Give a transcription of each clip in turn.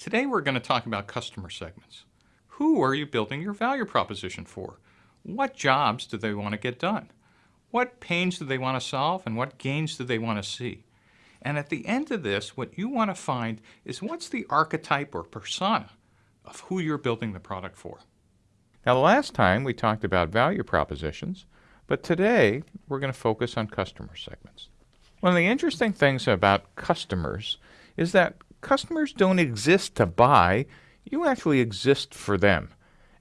Today we're going to talk about customer segments. Who are you building your value proposition for? What jobs do they want to get done? What pains do they want to solve and what gains do they want to see? And at the end of this, what you want to find is what's the archetype or persona of who you're building the product for. Now, the last time we talked about value propositions, but today we're going to focus on customer segments. One of the interesting things about customers is that customers don't exist to buy, you actually exist for them.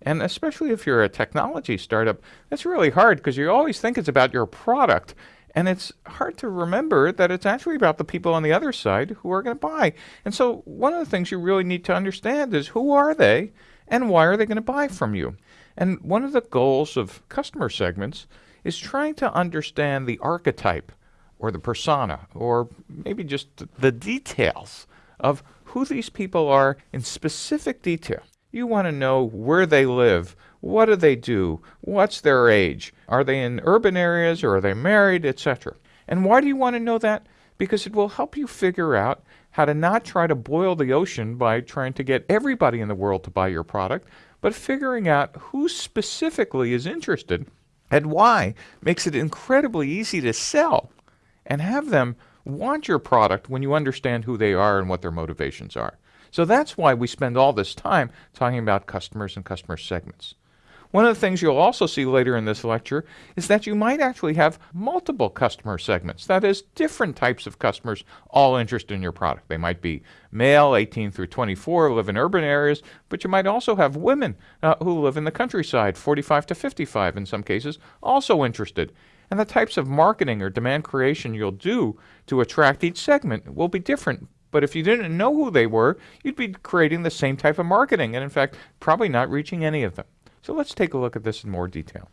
And especially if you're a technology startup, that's really hard because you always think it's about your product. And it's hard to remember that it's actually about the people on the other side who are going to buy. And so, one of the things you really need to understand is who are they and why are they going to buy from you? And one of the goals of customer segments is trying to understand the archetype or the persona or maybe just the details of who these people are in specific detail. You want to know where they live, what do they do, what's their age, are they in urban areas or are they married, etc. And why do you want to know that? Because it will help you figure out how to not try to boil the ocean by trying to get everybody in the world to buy your product, but figuring out who specifically is interested and why makes it incredibly easy to sell and have them want your product when you understand who they are and what their motivations are. So that's why we spend all this time talking about customers and customer segments. One of the things you'll also see later in this lecture is that you might actually have multiple customer segments. That is, different types of customers all interested in your product. They might be male, 18 through 24, live in urban areas, but you might also have women uh, who live in the countryside, 45 to 55 in some cases, also interested. And the types of marketing or demand creation you'll do to attract each segment will be different but if you didn't know who they were, you'd be creating the same type of marketing and, in fact, probably not reaching any of them. So let's take a look at this in more detail.